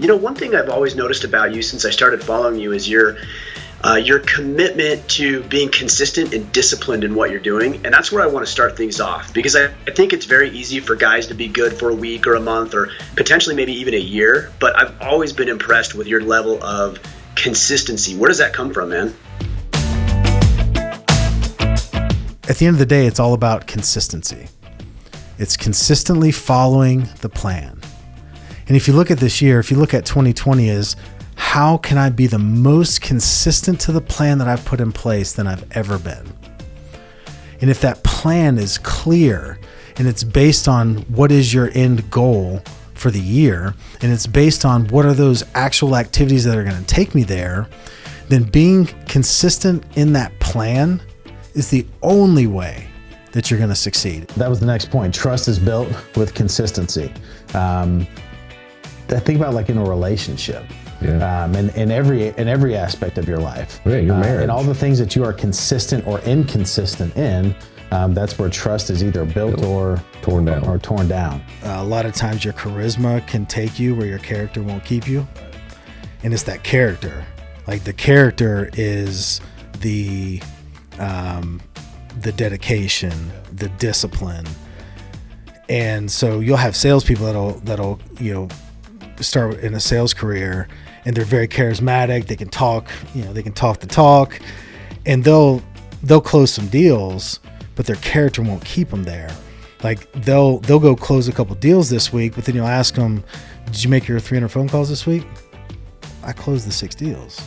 You know, one thing I've always noticed about you since I started following you is your uh, your commitment to being consistent and disciplined in what you're doing. And that's where I want to start things off because I, I think it's very easy for guys to be good for a week or a month or potentially maybe even a year. But I've always been impressed with your level of consistency. Where does that come from, man? At the end of the day, it's all about consistency. It's consistently following the plan. And if you look at this year, if you look at 2020 is how can I be the most consistent to the plan that I've put in place than I've ever been? And if that plan is clear and it's based on what is your end goal for the year, and it's based on what are those actual activities that are going to take me there, then being consistent in that plan is the only way that you're going to succeed. That was the next point. Trust is built with consistency. Um, think about like in a relationship. Yeah. Um, in, in every in every aspect of your life. Yeah, your marriage. Uh, and all the things that you are consistent or inconsistent in, um, that's where trust is either built or torn down. Or torn down. Uh, a lot of times your charisma can take you where your character won't keep you. And it's that character. Like the character is the um, the dedication, the discipline. And so you'll have salespeople that'll that'll, you know, start in a sales career and they're very charismatic. They can talk, you know, they can talk the talk, and they'll they'll close some deals, but their character won't keep them there. Like they'll they'll go close a couple deals this week, but then you'll ask them, "Did you make your 300 phone calls this week?" I closed the six deals.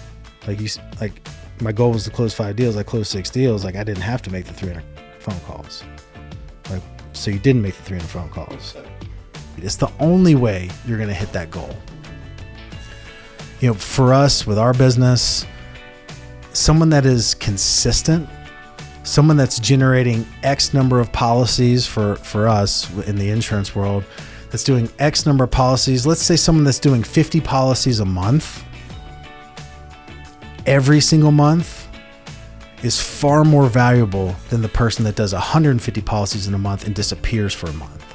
Like you like my goal was to close five deals. I closed six deals. Like I didn't have to make the 300 phone calls. Like so you didn't make the 300 phone calls. It's the only way you're going to hit that goal. You know, for us with our business, someone that is consistent, someone that's generating X number of policies for, for us in the insurance world, that's doing X number of policies. Let's say someone that's doing 50 policies a month every single month is far more valuable than the person that does 150 policies in a month and disappears for a month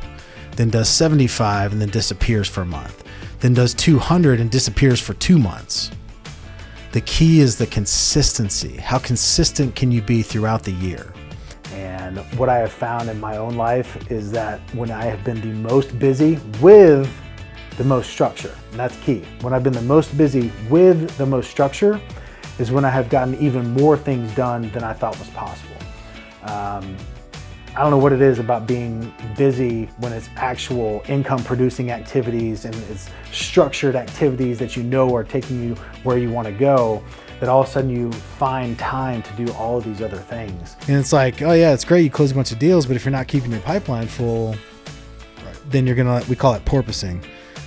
then does 75 and then disappears for a month, then does 200 and disappears for two months. The key is the consistency. How consistent can you be throughout the year? And what I have found in my own life is that when I have been the most busy with the most structure, and that's key. When I've been the most busy with the most structure is when I have gotten even more things done than I thought was possible. Um, I don't know what it is about being busy when it's actual income producing activities and it's structured activities that you know are taking you where you want to go that all of a sudden you find time to do all of these other things. And it's like, oh yeah, it's great you close a bunch of deals, but if you're not keeping your pipeline full, then you're gonna we call it porpoising.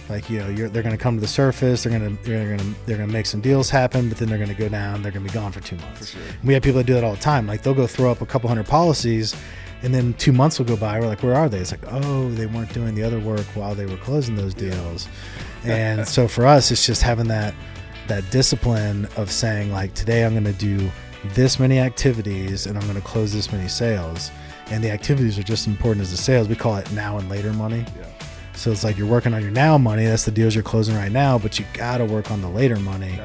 Like you know, they're gonna come to the surface, they're gonna they're gonna they're gonna make some deals happen, but then they're gonna go down, they're gonna be gone for two months. For sure. We have people that do that all the time. Like they'll go throw up a couple hundred policies and then two months will go by. We're like, where are they? It's like, oh, they weren't doing the other work while they were closing those deals. and so for us, it's just having that that discipline of saying like, today I'm going to do this many activities and I'm going to close this many sales. And the activities are just as important as the sales. We call it now and later money. Yeah. So it's like you're working on your now money. That's the deals you're closing right now, but you got to work on the later money.